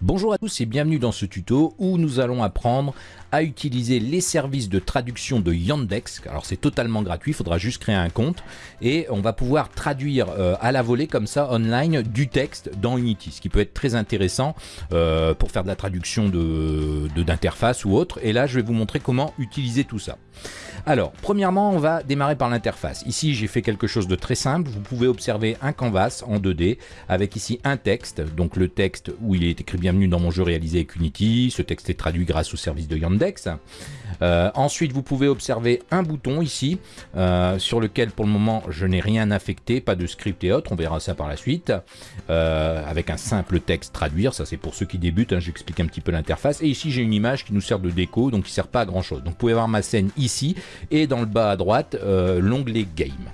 Bonjour à tous et bienvenue dans ce tuto où nous allons apprendre à utiliser les services de traduction de Yandex. Alors c'est totalement gratuit, il faudra juste créer un compte et on va pouvoir traduire euh, à la volée comme ça online du texte dans Unity, ce qui peut être très intéressant euh, pour faire de la traduction d'interface de, ou autre. Et là je vais vous montrer comment utiliser tout ça. Alors, premièrement, on va démarrer par l'interface. Ici, j'ai fait quelque chose de très simple. Vous pouvez observer un canvas en 2D avec ici un texte. Donc le texte où il est écrit bienvenue dans mon jeu réalisé avec Unity. Ce texte est traduit grâce au service de Yandex. Euh, ensuite, vous pouvez observer un bouton ici euh, sur lequel pour le moment je n'ai rien affecté, pas de script et autres. On verra ça par la suite euh, avec un simple texte traduire. Ça, c'est pour ceux qui débutent. Hein, J'explique un petit peu l'interface. Et ici, j'ai une image qui nous sert de déco, donc qui sert pas à grand chose. Donc, vous pouvez voir ma scène ici et dans le bas à droite, l'onglet Game.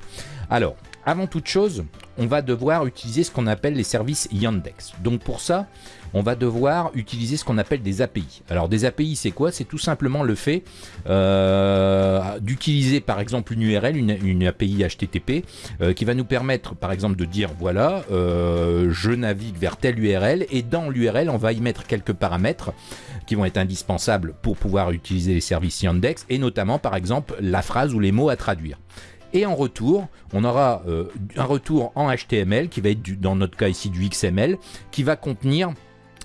Alors, avant toute chose, on va devoir utiliser ce qu'on appelle les services Yandex. Donc pour ça, on va devoir utiliser ce qu'on appelle des API. Alors des API, c'est quoi? C'est tout simplement le fait euh, d'utiliser par exemple une URL, une, API HTTP, euh, qui va nous permettre par exemple de dire voilà, euh, je navigue vers telle URL et dans l'URL, on va y mettre quelques paramètres qui vont être indispensables pour pouvoir utiliser les services Yandex et notamment par exemple la phrase ou les mots à traduire. Et en retour, on aura euh, un retour en HTML qui va être dans notre cas ici du XML qui va contenir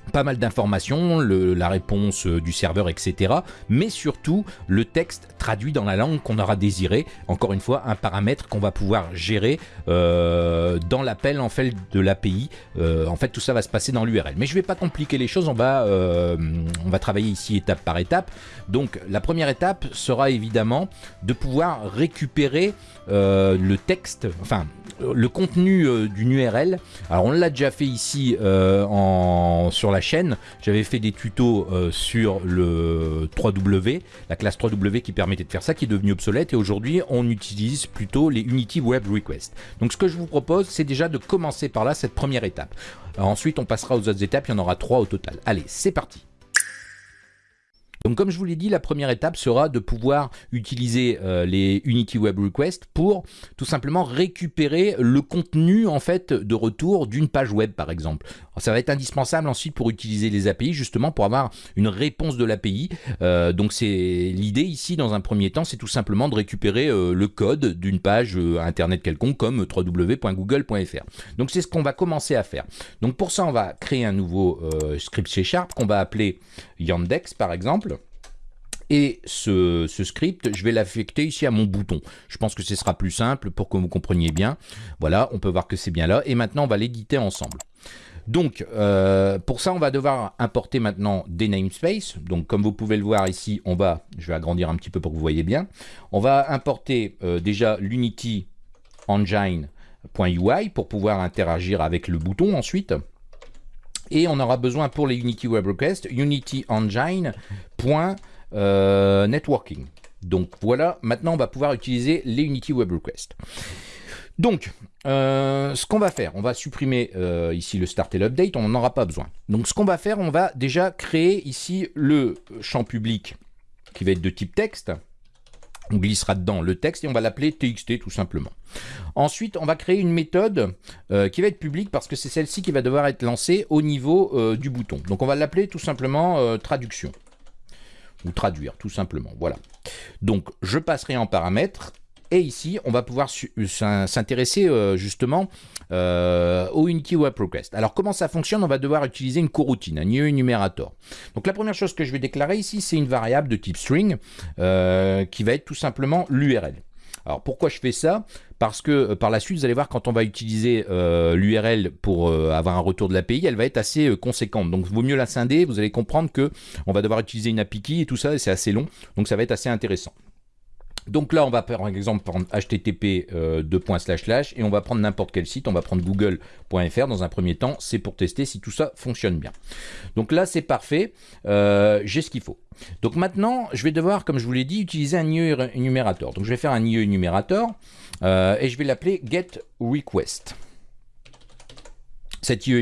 pas mal d'informations, la réponse euh, du serveur, etc. Mais surtout, le texte traduit dans la langue qu'on aura désiré. Encore une fois, un paramètre qu'on va pouvoir gérer euh, dans l'appel en fait de l'API. Euh, en fait, tout ça va se passer dans l'URL. Mais je ne vais pas compliquer les choses, on va, on va travailler ici étape par étape. Donc, la première étape sera évidemment de pouvoir récupérer le texte, enfin, le contenu d'une URL. Alors, on l'a déjà fait ici en, sur la chaîne. J'avais fait des tutos euh, sur le 3W, la classe 3W qui permettait de faire ça, qui est devenu obsolète. Et aujourd'hui, on utilise plutôt les Unity Web Request. Donc ce que je vous propose, c'est déjà de commencer par là, cette première étape. ensuite, on passera aux autres étapes, il y en aura trois au total. Allez, c'est parti donc comme je vous l'ai dit, la première étape sera de pouvoir utiliser euh, les Unity Web Request pour tout simplement récupérer le contenu en fait de retour d'une page web par exemple. Ça va être indispensable ensuite pour utiliser les API justement pour avoir une réponse de l'API. Euh, donc c'est l'idée ici dans un premier temps, c'est tout simplement de récupérer euh, le code d'une page internet quelconque comme www.google.fr. Donc c'est ce qu'on va commencer à faire. Donc pour ça on va créer un nouveau script C Sharp qu'on va appeler Yandex par exemple. Et ce, script, je vais l'affecter ici à mon bouton. Je pense que ce sera plus simple pour que vous compreniez bien. Voilà, on peut voir que c'est bien là. Et maintenant, on va l'éditer ensemble. Donc, euh, pour ça, on va devoir importer maintenant des namespaces. Donc, comme vous pouvez le voir ici, on va, je vais agrandir un petit peu pour que vous voyez bien. On va importer euh, déjà l'Unity Engine.ui pour pouvoir interagir avec le bouton ensuite. Et on aura besoin pour les Unity Web Request, Unity. Euh. Donc voilà, maintenant on va pouvoir utiliser les Unity Web Request. Donc, euh, ce qu'on va faire, on va supprimer euh, ici le start et l'update, on n'en aura pas besoin. Donc ce qu'on va faire, on va déjà créer ici le champ public qui va être de type texte. On glissera dedans le texte et on va l'appeler txt tout simplement. Ensuite, on va créer une méthode qui va être publique parce que c'est celle-ci qui va devoir être lancée au niveau du bouton. Donc on va l'appeler tout simplement traduction ou traduire tout simplement. Voilà. Donc je passerai en paramètres et ici, on va pouvoir s'intéresser euh, justement euh, au Unity Web Request. Alors, comment ça fonctionne? On va devoir utiliser une coroutine, un new enumerator. Donc, la première chose que je vais déclarer ici, c'est une variable de type string euh, qui va être tout simplement l'URL. Alors, pourquoi je fais ça? Parce que euh, par la suite, vous allez voir, quand on va utiliser euh, l'URL pour euh, avoir un retour de l'API, elle va être assez conséquente. Donc, il vaut mieux la scinder. Vous allez comprendre que on va devoir utiliser une API key et tout ça, et c'est assez long. Donc, ça va être assez intéressant. Donc là, on va par exemple prendre http et on va prendre n'importe quel site. On va prendre google.fr dans un premier temps. C'est pour tester si tout ça fonctionne bien. Donc là, c'est parfait. J'ai ce qu'il faut. Donc maintenant, je vais devoir, comme je vous l'ai dit, utiliser un IE enumérateur. Donc je vais faire un IE enumérateur euh, et je vais l'appeler getRequest. Cet IE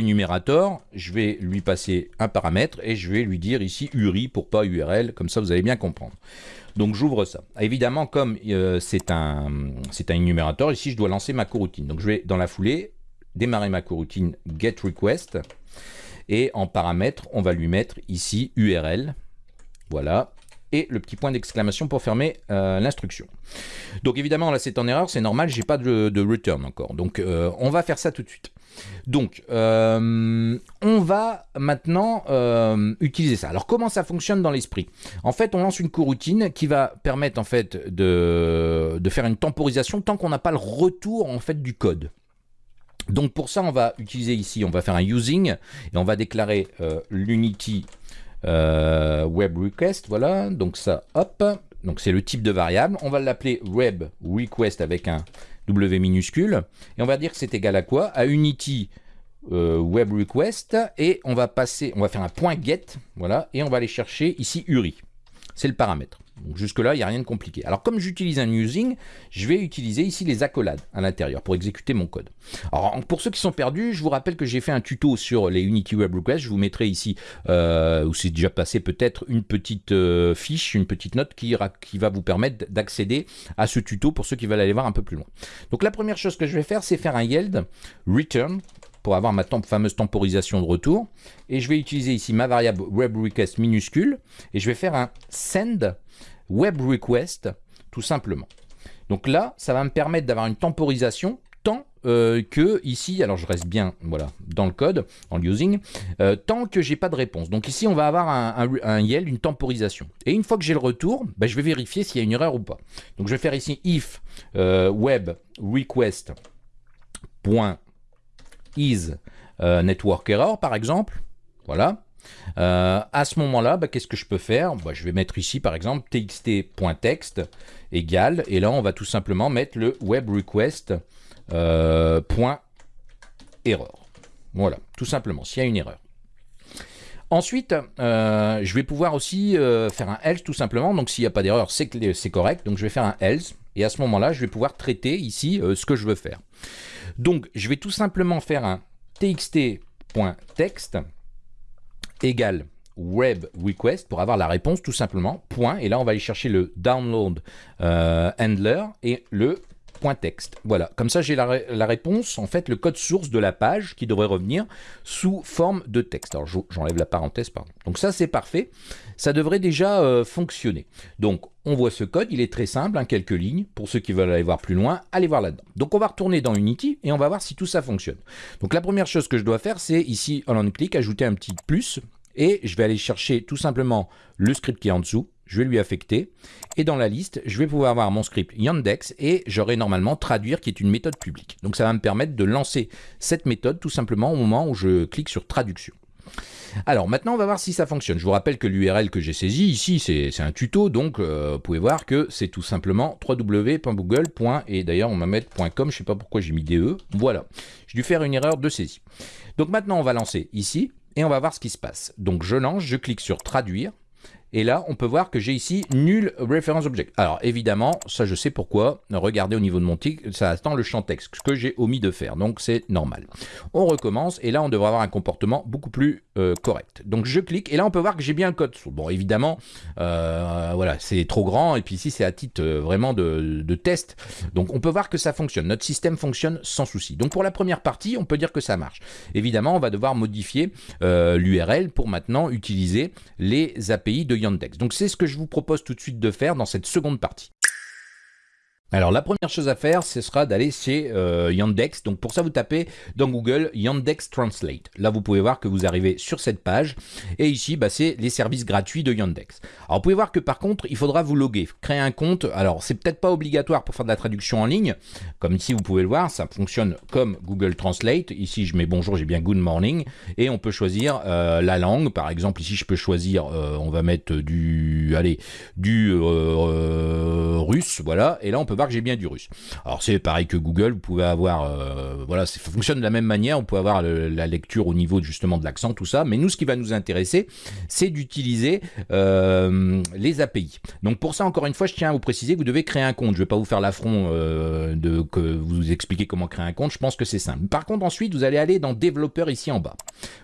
je vais lui passer un paramètre et je vais lui dire ici URI pour pas URL, comme ça vous allez bien comprendre. Donc j'ouvre ça. Évidemment, comme euh, c'est un, un énumérateur, ici je dois lancer ma coroutine. Donc je vais dans la foulée démarrer ma coroutine getRequest Et en paramètre, on va lui mettre ici URL. Voilà, et le petit point d'exclamation pour fermer euh, l'instruction. Donc évidemment là c'est en erreur, c'est normal, j'ai pas de, return encore. Donc euh, on va faire ça tout de suite. Donc euh, on va maintenant utiliser ça. Alors comment ça fonctionne dans l'esprit? En fait on lance une coroutine qui va permettre en fait de, faire une temporisation tant qu'on n'a pas le retour en fait du code. Donc pour ça on va utiliser ici, on va faire un using et on va déclarer l'unity web request, voilà, donc ça, hop, donc c'est le type de variable, on va l'appeler web request avec un W minuscule, et on va dire que c'est égal à quoi? À unity euh, web request, et on va passer, on va faire un point get, voilà, et on va aller chercher ici URI, c'est le paramètre. Jusque-là, il n'y a rien de compliqué. Alors comme j'utilise un using, je vais utiliser ici les accolades à l'intérieur pour exécuter mon code. Alors pour ceux qui sont perdus, je vous rappelle que j'ai fait un tuto sur les Unity Web Requests. Je vous mettrai ici, euh, où c'est déjà passé peut-être une petite euh, fiche, une petite note qui, qui va vous permettre d'accéder à ce tuto pour ceux qui veulent aller voir un peu plus loin. Donc la première chose que je vais faire, c'est faire un yield return pour avoir ma fameuse temporisation de retour. Et je vais utiliser ici ma variable web request minuscule et je vais faire un send web request tout simplement. Donc là, ça va me permettre d'avoir une temporisation tant euh, que ici, alors je reste bien voilà, dans le code, en using, euh, tant que j'ai pas de réponse. Donc ici, on va avoir un, YEL, une temporisation. Et une fois que j'ai le retour, bah, je vais vérifier s'il y a une erreur ou pas. Donc je vais faire ici if euh, web request euh, network error par exemple. Voilà. Euh, à ce moment-là, bah, qu'est-ce que je peux faire? Bah, Je vais mettre ici par exemple txt.text égale, et là on va tout simplement mettre le web euh. Voilà, tout simplement, s'il y a une erreur. Ensuite, je vais pouvoir aussi faire un else tout simplement. Donc s'il n'y a pas d'erreur, c'est c'est correct. Donc je vais faire un else. Et à ce moment-là, je vais pouvoir traiter ici ce que je veux faire. Donc je vais tout simplement faire un txt.text égale web request pour avoir la réponse tout simplement, point, et là on va aller chercher le download euh, handler et le Voilà, comme ça j'ai la, réponse, en fait le code source de la page qui devrait revenir sous forme de texte. Alors j'enlève la parenthèse, pardon. Donc ça c'est parfait, ça devrait déjà euh, fonctionner. Donc on voit ce code, il est très simple, hein, quelques lignes. Pour ceux qui veulent aller voir plus loin, allez voir là-dedans. Donc on va retourner dans Unity et on va voir si tout ça fonctionne. Donc la première chose que je dois faire, c'est ici, en on clic, ajouter un petit plus et je vais aller chercher tout simplement le script qui est en dessous, je vais lui affecter, et dans la liste, je vais pouvoir avoir mon script Yandex, et j'aurai normalement traduire qui est une méthode publique. Donc ça va me permettre de lancer cette méthode tout simplement au moment où je clique sur traduction. Alors maintenant, on va voir si ça fonctionne. Je vous rappelle que l'URL que j'ai saisi ici, c'est un tuto, donc euh, vous pouvez voir que c'est tout simplement www.google. Et d'ailleurs, on va mettre .com, je ne sais pas pourquoi j'ai mis DE. Voilà, j'ai dû faire une erreur de saisie. Donc maintenant, on va lancer ici et on va voir ce qui se passe. Donc je lance, je clique sur traduire. Et là, on peut voir que j'ai ici nul reference object. Alors évidemment, ça je sais pourquoi. Regardez au niveau de mon tic, ça attend le champ texte, ce que j'ai omis de faire. Donc c'est normal. On recommence et là on devrait avoir un comportement beaucoup plus euh, correct. Donc je clique et là on peut voir que j'ai bien le code. Bon évidemment, euh, voilà, c'est trop grand et puis ici c'est à titre euh, vraiment de, test. Donc on peut voir que ça fonctionne. Notre système fonctionne sans souci. Donc pour la première partie, on peut dire que ça marche. Évidemment, on va devoir modifier l'URL pour maintenant utiliser les API de Donc c'est ce que je vous propose tout de suite de faire dans cette seconde partie. Alors la première chose à faire, ce sera d'aller chez euh, Yandex. Donc pour ça, vous tapez dans Google Yandex Translate. Là, vous pouvez voir que vous arrivez sur cette page. Et ici, bah, c'est les services gratuits de Yandex. Alors vous pouvez voir que par contre, il faudra vous loguer, créer un compte. Alors c'est peut-être pas obligatoire pour faire de la traduction en ligne. Comme ici, vous pouvez le voir, ça fonctionne comme Google Translate. Ici, je mets bonjour, j'ai bien good morning. Et on peut choisir euh, la langue. Par exemple, ici, je peux choisir, euh, on va mettre du, allez, du russe. Voilà. Et là, on peut voir que j'ai bien du russe. Alors c'est pareil que Google, vous pouvez avoir, euh, voilà, ça fonctionne de la même manière, on peut avoir la lecture au niveau justement de l'accent, tout ça, mais nous ce qui va nous intéresser, c'est d'utiliser euh, les API. Donc pour ça, encore une fois, je tiens à vous préciser vous devez créer un compte. Je ne vais pas vous faire l'affront euh, de que vous expliquer comment créer un compte, je pense que c'est simple. Par contre, ensuite, vous allez aller dans développeur ici en bas.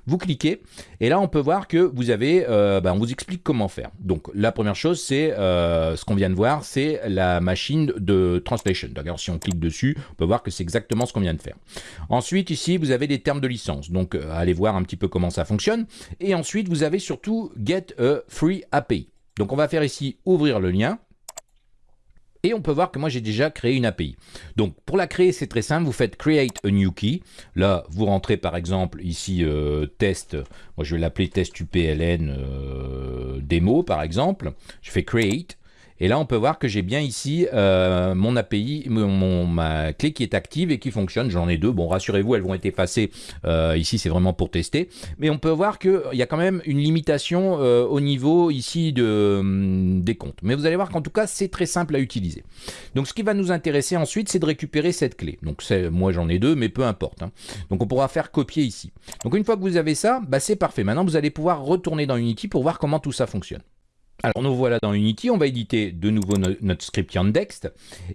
Vous cliquez, et là on peut voir que vous avez, ben, on vous explique comment faire. Donc la première chose, c'est ce qu'on vient de voir, c'est la machine de translation. D'ailleurs, si on clique dessus, on peut voir que c'est exactement ce qu'on vient de faire. Ensuite, ici, vous avez des termes de licence. Donc, euh, allez voir un petit peu comment ça fonctionne. Et ensuite, vous avez surtout Get a Free API. Donc, on va faire ici ouvrir le lien. Et on peut voir que moi j'ai déjà créé une API. Donc pour la créer c'est très simple, vous faites create a new key. Là vous rentrez par exemple ici euh, test, moi je vais l'appeler test UPLN euh, démo par exemple. Je fais create et là, on peut voir que j'ai bien ici euh, mon API, mon, ma clé qui est active et qui fonctionne. J'en ai deux. Bon, rassurez-vous, elles vont être effacées. Euh, ici, c'est vraiment pour tester. Mais on peut voir qu'il y a quand même une limitation euh, au niveau ici hum, des comptes. Mais vous allez voir qu'en tout cas, c'est très simple à utiliser. Donc, ce qui va nous intéresser ensuite, c'est de récupérer cette clé. Donc, moi, j'en ai deux, mais peu importe. Hein. Donc, on pourra faire copier ici. Donc, une fois que vous avez ça, bah, c'est parfait. Maintenant, vous allez pouvoir retourner dans Unity pour voir comment tout ça fonctionne. Alors nous voilà dans Unity, on va éditer de nouveau notre script Yandex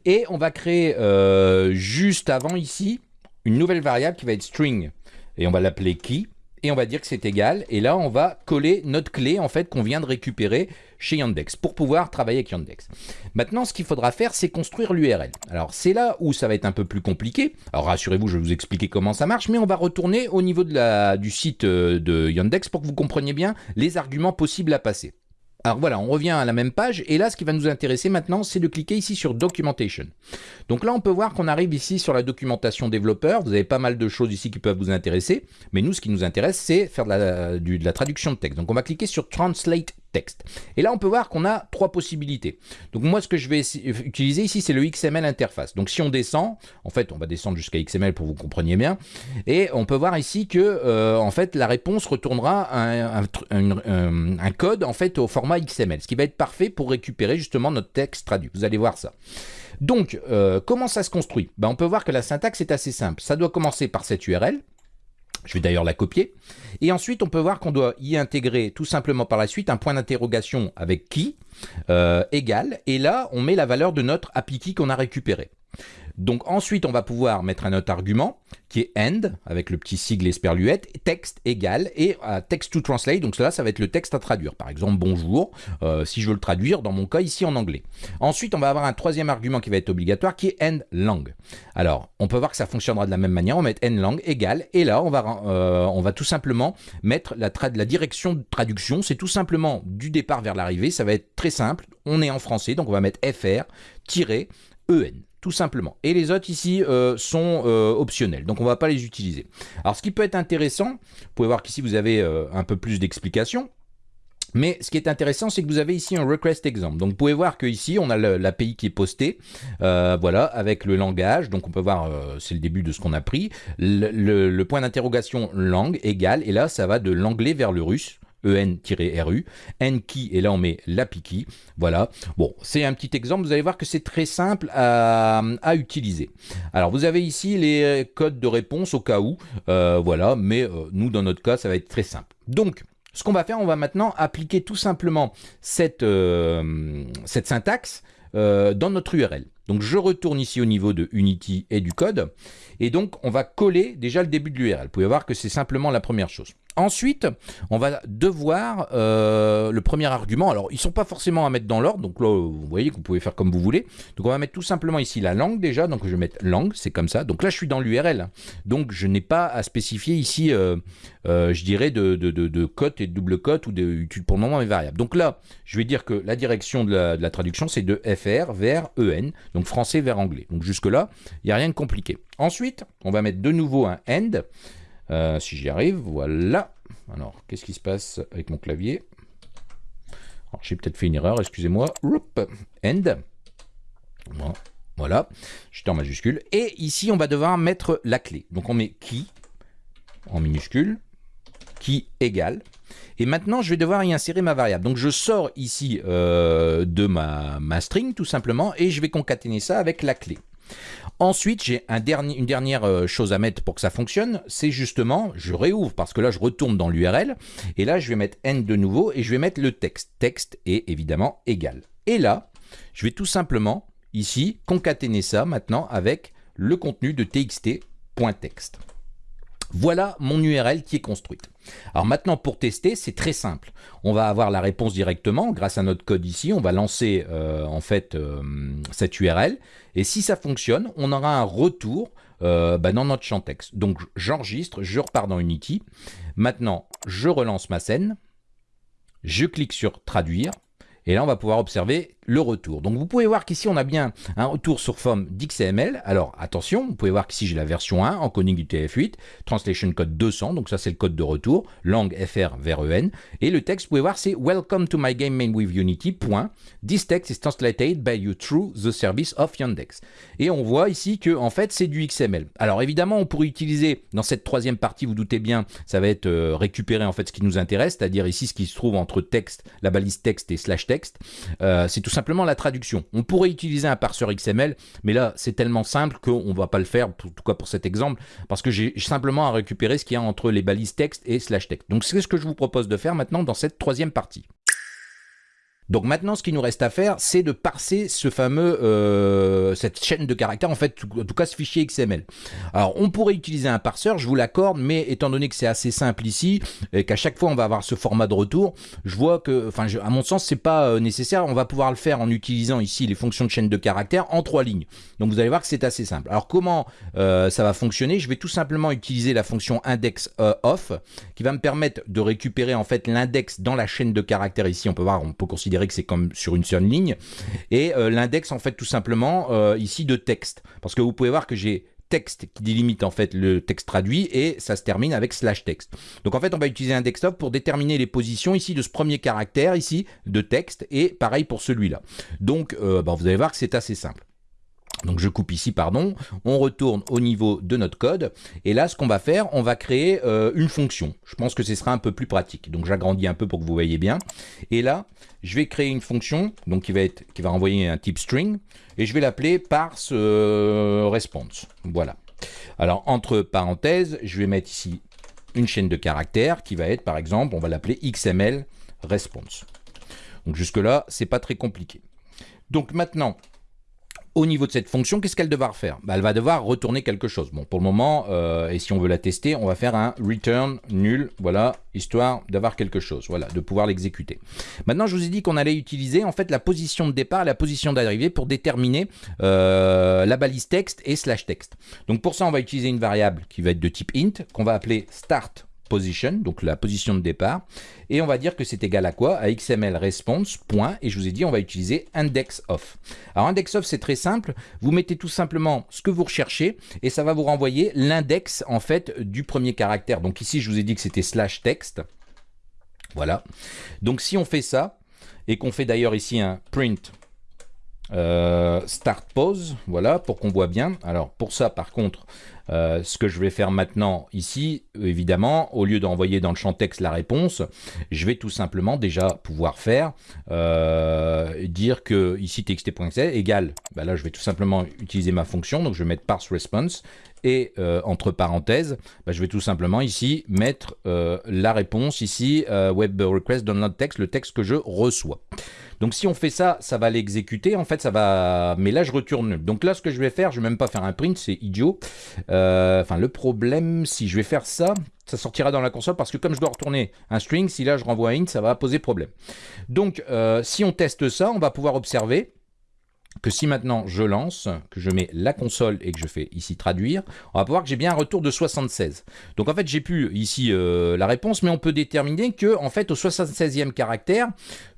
et on va créer euh, juste avant ici une nouvelle variable qui va être string et on va l'appeler key et on va dire que c'est égal et là on va coller notre clé en fait qu'on vient de récupérer chez Yandex pour pouvoir travailler avec Yandex. Maintenant ce qu'il faudra faire c'est construire l'URL. Alors c'est là où ça va être un peu plus compliqué. Alors rassurez-vous je vais vous expliquer comment ça marche mais on va retourner au niveau du site euh, de Yandex pour que vous compreniez bien les arguments possibles à passer. Alors voilà, on revient à la même page, et là, ce qui va nous intéresser maintenant, c'est de cliquer ici sur Documentation. Donc là, on peut voir qu'on arrive ici sur la documentation développeur. Vous avez pas mal de choses ici qui peuvent vous intéresser, mais nous, ce qui nous intéresse, c'est faire de la, traduction de texte. Donc on va cliquer sur Translate texte. Et là, on peut voir qu'on a trois possibilités. Donc moi, ce que je vais utiliser ici, c'est le XML interface. Donc si on descend, en fait, on va descendre jusqu'à XML pour que vous compreniez bien, et on peut voir ici que, euh, en fait, la réponse retournera un, un, code, en fait, au format XML, ce qui va être parfait pour récupérer justement notre texte traduit. Vous allez voir ça. Donc, euh, comment ça se construit? Ben, On peut voir que la syntaxe est assez simple. Ça doit commencer par cette URL, je vais d'ailleurs la copier. Et ensuite, on peut voir qu'on doit y intégrer tout simplement par la suite un point d'interrogation avec qui euh, égal. Et là, on met la valeur de notre API qu'on a récupéré. Donc ensuite, on va pouvoir mettre un autre argument qui est end, avec le petit sigle esperluette, texte égal, et euh, text to translate, donc cela, ça va être le texte à traduire. Par exemple, bonjour, euh, si je veux le traduire, dans mon cas, ici en anglais. Ensuite, on va avoir un troisième argument qui va être obligatoire, qui est end lang. Alors, on peut voir que ça fonctionnera de la même manière, on va mettre end lang égal, et là, on va, euh, on va tout simplement mettre la, la direction de traduction, c'est tout simplement du départ vers l'arrivée, ça va être très simple, on est en français, donc on va mettre fr-en simplement. Et les autres ici euh, sont euh, optionnels, donc on va pas les utiliser. Alors ce qui peut être intéressant, vous pouvez voir qu'ici vous avez euh, un peu plus d'explications, mais ce qui est intéressant, c'est que vous avez ici un request example. Donc vous pouvez voir qu'ici, on a l'API qui est posté, voilà, avec le langage. Donc on peut voir, c'est le début de ce qu'on a pris. Le, point d'interrogation langue égale, et là, ça va de l'anglais vers le russe. EN-RU, N-key, et là on met l'API voilà. Bon, c'est un petit exemple, vous allez voir que c'est très simple à, utiliser. Alors vous avez ici les codes de réponse au cas où, euh, voilà, mais euh, nous dans notre cas ça va être très simple. Donc, ce qu'on va faire, on va maintenant appliquer tout simplement cette, euh, cette syntaxe dans notre URL. Donc je retourne ici au niveau de Unity et du code, et donc on va coller déjà le début de l'URL. Vous pouvez voir que c'est simplement la première chose. Ensuite, on va devoir euh, le premier argument. Alors, ils ne sont pas forcément à mettre dans l'ordre. Donc là, vous voyez que vous pouvez faire comme vous voulez. Donc, on va mettre tout simplement ici la langue déjà. Donc, je vais mettre langue, c'est comme ça. Donc là, je suis dans l'URL. Donc, je n'ai pas à spécifier ici, euh, euh, je dirais, de, de, cote et de double cote ou de pour le moment mes variables. Donc là, je vais dire que la direction de la, de la traduction, c'est de FR vers EN. Donc, français vers anglais. Donc, jusque-là, il n'y a rien de compliqué. Ensuite, on va mettre de nouveau un end. Euh, si j'y arrive, voilà. Alors, qu'est-ce qui se passe avec mon clavier? Alors, j'ai peut-être fait une erreur, excusez-moi. End. Voilà, j'étais en majuscule. Et ici, on va devoir mettre la clé. Donc, on met qui en minuscule, qui égale. Et maintenant, je vais devoir y insérer ma variable. Donc, je sors ici euh, de ma string, tout simplement, et je vais concaténer ça avec la clé. Ensuite, j'ai une dernière euh, chose à mettre pour que ça fonctionne, c'est justement, je réouvre parce que là, je retourne dans l'URL, et là, je vais mettre n de nouveau, et je vais mettre le texte. Texte est évidemment égal. Et là, je vais tout simplement, ici, concaténer ça maintenant avec le contenu de txt.text. Voilà mon URL qui est construite. Alors maintenant, pour tester, c'est très simple. On va avoir la réponse directement grâce à notre code ici. On va lancer euh, en fait euh, cette URL. Et si ça fonctionne, on aura un retour euh, bah, dans notre champ texte. Donc j'enregistre, je repars dans Unity. Maintenant, je relance ma scène. Je clique sur traduire. Et là, on va pouvoir observer le retour. Donc vous pouvez voir qu'ici on a bien un retour sur forme d'XML. Alors attention, vous pouvez voir qu'ici j'ai la version 1, encoding du TF8, translation code 200, donc ça c'est le code de retour, langue FR vers EN. Et le texte, vous pouvez voir, c'est Welcome to my game main with Unity. Point. This text is translated by you through the service of Yandex. Et on voit ici que en fait c'est du XML. Alors évidemment, on pourrait utiliser dans cette troisième partie, vous doutez bien, ça va être euh, récupérer en fait ce qui nous intéresse, c'est-à-dire ici ce qui se trouve entre texte, la balise texte et slash texte. Euh, c'est tout simplement la traduction. On pourrait utiliser un parseur XML, mais là, c'est tellement simple qu'on ne va pas le faire, tout cas pour cet exemple, parce que j'ai simplement à récupérer ce qu'il y a entre les balises texte et slash texte. Donc c'est ce que je vous propose de faire maintenant dans cette troisième partie. Donc maintenant, ce qui nous reste à faire, c'est de parser ce fameux, euh, cette chaîne de caractères, en fait, en tout cas ce fichier XML. Alors, on pourrait utiliser un parseur, je vous l'accorde, mais étant donné que c'est assez simple ici, et qu'à chaque fois on va avoir ce format de retour, je vois que, enfin, à mon sens, c'est pas euh, nécessaire. On va pouvoir le faire en utilisant ici les fonctions de chaîne de caractères en trois lignes. Donc vous allez voir que c'est assez simple. Alors comment euh, ça va fonctionner? Je vais tout simplement utiliser la fonction index qui va me permettre de récupérer en fait l'index dans la chaîne de caractères ici. On peut voir, on peut considérer que c'est comme sur une seule ligne. Et euh, l'index, en fait, tout simplement, euh, ici, de texte. Parce que vous pouvez voir que j'ai texte qui délimite en fait le texte traduit et ça se termine avec slash texte. Donc en fait on va utiliser un desktop pour déterminer les positions ici de ce premier caractère ici de texte et pareil pour celui-là. Donc euh, bah, vous allez voir que c'est assez simple. Donc je coupe ici, pardon, on retourne au niveau de notre code, et là ce qu'on va faire, on va créer euh, une fonction. Je pense que ce sera un peu plus pratique, donc j'agrandis un peu pour que vous voyez bien. Et là, je vais créer une fonction donc qui va, être, qui va envoyer un type string, et je vais l'appeler parse euh, response. Voilà. Alors entre parenthèses, je vais mettre ici une chaîne de caractères qui va être par exemple, on va l'appeler XML response. Donc jusque là, c'est pas très compliqué. Donc maintenant, au niveau de cette fonction, qu'est-ce qu'elle devra faire bah, Elle va devoir retourner quelque chose. Bon, pour le moment, euh, et si on veut la tester, on va faire un return nul, voilà, histoire d'avoir quelque chose, voilà, de pouvoir l'exécuter. Maintenant, je vous ai dit qu'on allait utiliser en fait la position de départ et la position d'arrivée pour déterminer euh, la balise texte et slash texte. Donc pour ça, on va utiliser une variable qui va être de type int, qu'on va appeler start position, donc la position de départ, et on va dire que c'est égal à quoi? À XML response, point, et je vous ai dit on va utiliser index of. Alors index of c'est très simple, vous mettez tout simplement ce que vous recherchez, et ça va vous renvoyer l'index en fait du premier caractère. Donc ici je vous ai dit que c'était slash text, voilà. Donc si on fait ça, et qu'on fait d'ailleurs ici un print euh, start pause, voilà, pour qu'on voit bien. Alors pour ça, par contre, euh, ce que je vais faire maintenant ici, évidemment, au lieu d'envoyer dans le champ texte la réponse, je vais tout simplement déjà pouvoir faire euh, dire que ici txt.exe égale, bah là je vais tout simplement utiliser ma fonction, donc je vais mettre parse response et euh, entre parenthèses, bah, je vais tout simplement ici mettre la réponse ici web request download text, le texte que je reçois. Donc si on fait ça, ça va l'exécuter. En fait, ça va... Mais là, je retourne Donc là, ce que je vais faire, je vais même pas faire un print, c'est idiot. Euh, enfin, le problème, si je vais faire ça, ça sortira dans la console parce que comme je dois retourner un string, si là je renvoie int, ça va poser problème. Donc, euh, si on teste ça, on va pouvoir observer que si maintenant je lance, que je mets la console et que je fais ici traduire, on va voir que j'ai bien un retour de 76. Donc en fait j'ai plus ici euh, la réponse, mais on peut déterminer que en fait au 76e caractère,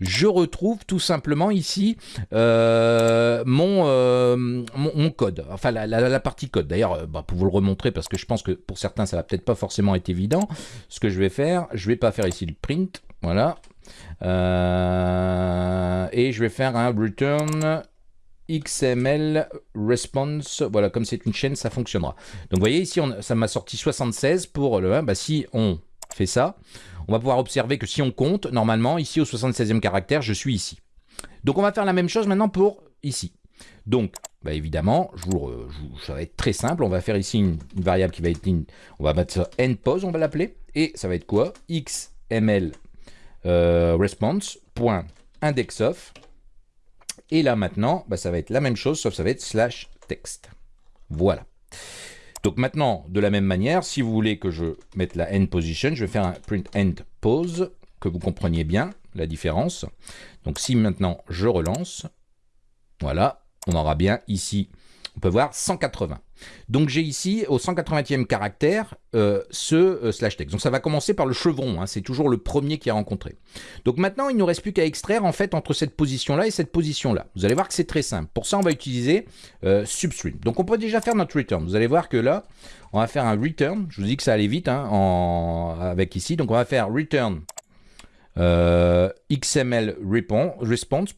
je retrouve tout simplement ici euh, euh, mon, mon, code, enfin la, partie code. D'ailleurs, bah, pour vous le remontrer, parce que je pense que pour certains ça va peut-être pas forcément être évident, ce que je vais faire, je vais pas faire ici le print, voilà, et je vais faire un return XML response, voilà, comme c'est une chaîne, ça fonctionnera. Donc vous voyez ici, ça m'a sorti 76 pour le 1. Bah, si on fait ça, on va pouvoir observer que si on compte, normalement, ici au 76e caractère, je suis ici. Donc on va faire la même chose maintenant pour ici. Donc, bah évidemment, je vous, ça va être très simple. On va faire ici une, variable qui va être, on va mettre ça endpose, on va l'appeler, et ça va être quoi? XML euh, response point indexof et là maintenant, bah, ça va être la même chose, sauf ça va être slash text. Voilà. Donc maintenant, de la même manière, si vous voulez que je mette la end position, je vais faire un print end pose, que vous compreniez bien la différence. Donc si maintenant je relance, voilà, on aura bien ici, on peut voir 180. Donc j'ai ici au 180e caractère euh, ce euh, slash text. Donc ça va commencer par le chevron, hein, c'est toujours le premier qui est rencontré. Donc maintenant il ne nous reste plus qu'à extraire en fait entre cette position-là et cette position-là. Vous allez voir que c'est très simple. Pour ça on va utiliser euh, substring. Donc on peut déjà faire notre return. Vous allez voir que là on va faire un return. Je vous dis que ça allait vite hein, avec ici. Donc on va faire return XML response.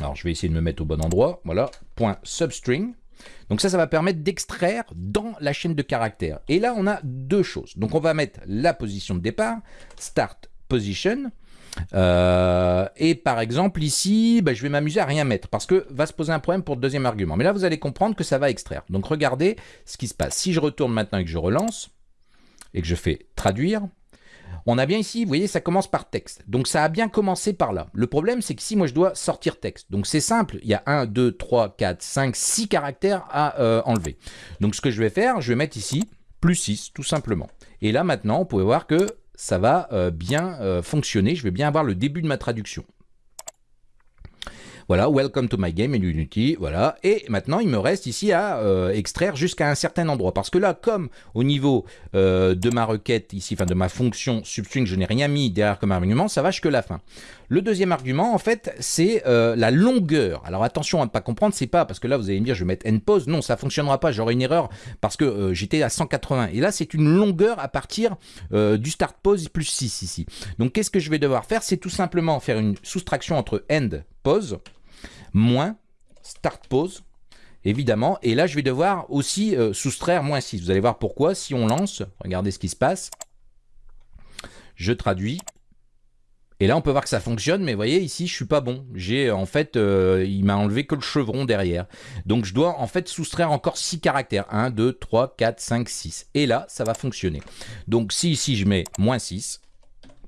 Alors je vais essayer de me mettre au bon endroit. Voilà, point substring. Donc ça, ça va permettre d'extraire dans la chaîne de caractères. Et là, on a deux choses. Donc on va mettre la position de départ, start position. Euh, et par exemple ici, bah, je vais m'amuser à rien mettre parce que va se poser un problème pour le deuxième argument. Mais là, vous allez comprendre que ça va extraire. Donc regardez ce qui se passe. Si je retourne maintenant et que je relance et que je fais traduire, on a bien ici, vous voyez, ça commence par texte. Donc ça a bien commencé par là. Le problème, c'est que si moi je dois sortir texte, donc c'est simple, il y a 1, 2, 3, 4, 5, 6 caractères à euh, enlever. Donc ce que je vais faire, je vais mettre ici plus 6, tout simplement. Et là maintenant, on pouvez voir que ça va euh, bien euh, fonctionner. Je vais bien avoir le début de ma traduction. Voilà, welcome to my game in Unity, voilà. Et maintenant, il me reste ici à euh, extraire jusqu'à un certain endroit. Parce que là, comme au niveau euh, de ma requête ici, enfin de ma fonction substring, je n'ai rien mis derrière comme argument, ça va jusque la fin. Le deuxième argument, en fait, c'est euh, la longueur. Alors attention à ne pas comprendre, c'est pas parce que là, vous allez me dire, je vais mettre end pause. Non, ça fonctionnera pas, j'aurai une erreur parce que j'étais à 180. Et là, c'est une longueur à partir du start pause plus 6 ici. Donc, qu'est-ce que je vais devoir faire? C'est tout simplement faire une soustraction entre end pause moins start pause, évidemment. Et là, je vais devoir aussi euh, soustraire moins 6. Vous allez voir pourquoi. Si on lance, regardez ce qui se passe. Je traduis. Et là, on peut voir que ça fonctionne, mais vous voyez, ici, je suis pas bon. J'ai, en fait, euh, il m'a enlevé que le chevron derrière. Donc, je dois, en fait, soustraire encore 6 caractères. 1, 2, 3, 4, 5, 6. Et là, ça va fonctionner. Donc, si ici, je mets moins 6,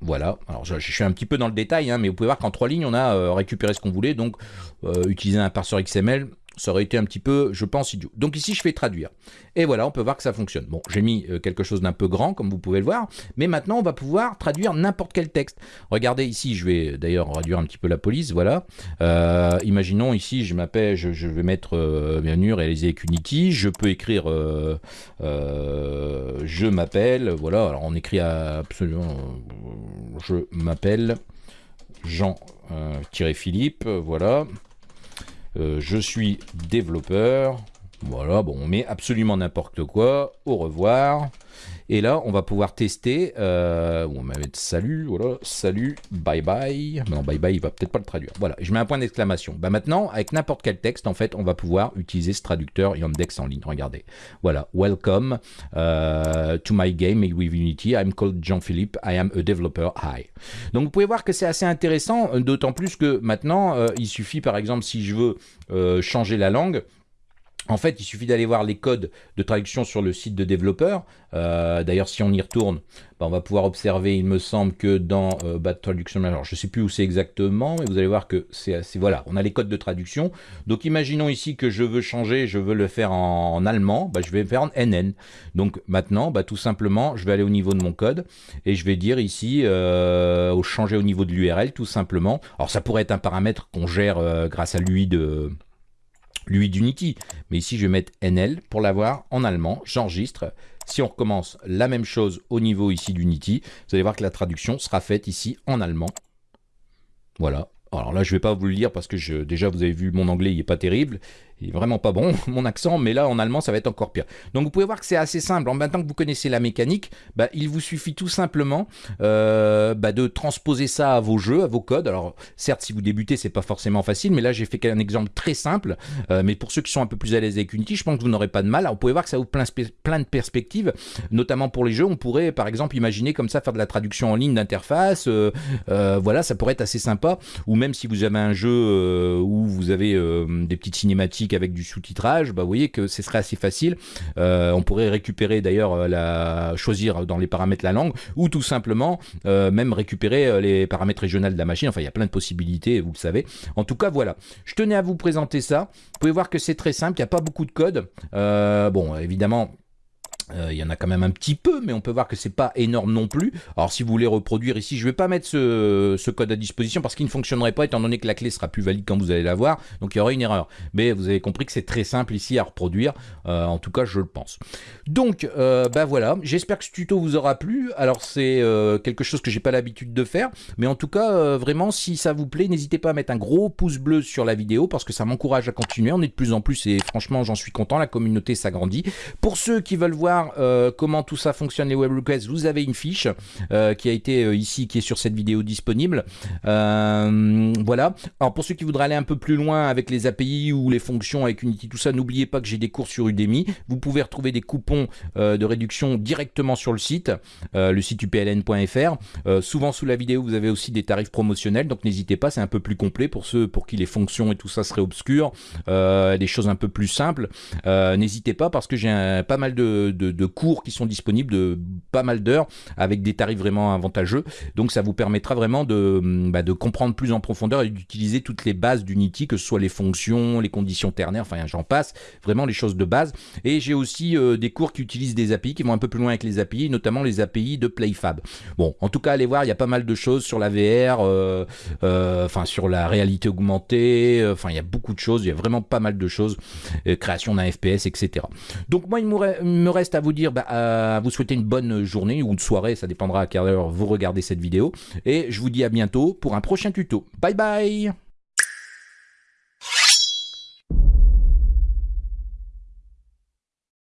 voilà, alors je, suis un petit peu dans le détail, hein, mais vous pouvez voir qu'en trois lignes, on a euh, récupéré ce qu'on voulait, donc euh, utiliser un parseur XML, ça aurait été un petit peu, je pense, idiot. Donc ici, je fais traduire. Et voilà, on peut voir que ça fonctionne. Bon, j'ai mis euh, quelque chose d'un peu grand, comme vous pouvez le voir, mais maintenant, on va pouvoir traduire n'importe quel texte. Regardez ici, je vais d'ailleurs réduire un petit peu la police, voilà. Euh, imaginons ici, je m'appelle, je, vais mettre, euh, bienvenue, réaliser avec Unity, je peux écrire, euh, je m'appelle, voilà, alors on écrit absolument, je m'appelle Jean-Philippe, voilà. Euh, je suis développeur. Voilà, bon, on met absolument n'importe quoi. Au revoir. Et là, on va pouvoir tester. Euh, on va mettre salut, voilà, salut, bye bye. Non, bye bye, il va peut-être pas le traduire. Voilà, je mets un point d'exclamation. Bah maintenant, avec n'importe quel texte, en fait, on va pouvoir utiliser ce traducteur Yandex en ligne. Regardez. Voilà, welcome uh, to my game with Unity. I'm called Jean-Philippe. I am a developer. Hi. Donc, vous pouvez voir que c'est assez intéressant, d'autant plus que maintenant, euh, il suffit, par exemple, si je veux euh, changer la langue, en fait, il suffit d'aller voir les codes de traduction sur le site de développeur. Euh, d'ailleurs, si on y retourne, bah, on va pouvoir observer, il me semble que dans euh, bah, traduction, alors je ne sais plus où c'est exactement, mais vous allez voir que c'est voilà, on a les codes de traduction. Donc, imaginons ici que je veux changer, je veux le faire en, allemand, bah, je vais faire en NN. Donc, maintenant, tout simplement, je vais aller au niveau de mon code et je vais dire ici, euh, changer au niveau de l'URL, tout simplement. Alors, ça pourrait être un paramètre qu'on gère grâce à l'UI de lui d'Unity. Mais ici, je vais mettre NL pour l'avoir en allemand. J'enregistre. Si on recommence la même chose au niveau ici d'Unity, vous allez voir que la traduction sera faite ici en allemand. Voilà. Alors là, je ne vais pas vous le lire parce que je, déjà, vous avez vu, mon anglais, il n'est pas terrible. Il vraiment pas bon, mon accent, mais là, en allemand, ça va être encore pire. Donc, vous pouvez voir que c'est assez simple. En maintenant que vous connaissez la mécanique, bah, il vous suffit tout simplement euh, bah, de transposer ça à vos jeux, à vos codes. Alors, certes, si vous débutez, c'est pas forcément facile, mais là, j'ai fait un exemple très simple. Euh, mais pour ceux qui sont un peu plus à l'aise avec Unity, je pense que vous n'aurez pas de mal. Vous pouvez voir que ça ouvre plein, plein de perspectives, notamment pour les jeux. On pourrait, par exemple, imaginer comme ça faire de la traduction en ligne d'interface. Euh, voilà, ça pourrait être assez sympa. Ou même si vous avez un jeu où vous avez des petites cinématiques avec du sous-titrage, bah, vous voyez que ce serait assez facile. on pourrait récupérer d'ailleurs la choisir dans les paramètres la langue ou tout simplement même récupérer les paramètres régionaux de la machine. Enfin, il y a plein de possibilités, vous le savez. En tout cas, voilà. Je tenais à vous présenter ça. Vous pouvez voir que c'est très simple, il n'y a pas beaucoup de code. bon, évidemment, euh, il y en a quand même un petit peu, mais on peut voir que c'est pas énorme non plus. Alors si vous voulez reproduire ici, je vais pas mettre ce, code à disposition parce qu'il ne fonctionnerait pas étant donné que la clé sera plus valide quand vous allez la voir. Donc il y aura une erreur. Mais vous avez compris que c'est très simple ici à reproduire. Euh, en tout cas, je le pense. Donc euh, bah voilà, j'espère que ce tuto vous aura plu. Alors c'est quelque chose que j'ai pas l'habitude de faire, mais en tout cas vraiment si ça vous plaît, n'hésitez pas à mettre un gros pouce bleu sur la vidéo parce que ça m'encourage à continuer. On est de plus en plus et franchement j'en suis content. La communauté s'agrandit. Pour ceux qui veulent voir euh, comment tout ça fonctionne les web requests, vous avez une fiche euh, qui a été euh, ici, qui est sur cette vidéo disponible. voilà. Alors pour ceux qui voudraient aller un peu plus loin avec les API ou les fonctions avec Unity, tout ça, n'oubliez pas que j'ai des cours sur Udemy. Vous pouvez retrouver des coupons de réduction directement sur le site, le site upln.fr. souvent sous la vidéo, vous avez aussi des tarifs promotionnels, donc n'hésitez pas, c'est un peu plus complet pour ceux pour qui les fonctions et tout ça seraient obscures, des choses un peu plus simples. n'hésitez pas parce que j'ai pas mal de de, cours qui sont disponibles de pas mal d'heures avec des tarifs vraiment avantageux. Donc ça vous permettra vraiment de, bah, de comprendre plus en profondeur et d'utiliser toutes les bases d'Unity, que ce soit les fonctions, les conditions ternaires, enfin j'en passe, vraiment les choses de base. Et j'ai aussi euh, des cours qui utilisent des API, qui vont un peu plus loin avec les API, notamment les API de PlayFab. Bon, en tout cas, allez voir, il y a pas mal de choses sur la VR, euh, euh, enfin sur la réalité augmentée, enfin il y a beaucoup de choses, il y a vraiment pas mal de choses, création d'un FPS, etc. Donc moi, il me à vous dire, bah, à vous souhaiter une bonne journée ou une soirée, ça dépendra à quelle heure vous regardez cette vidéo. Et je vous dis à bientôt pour un prochain tuto. Bye bye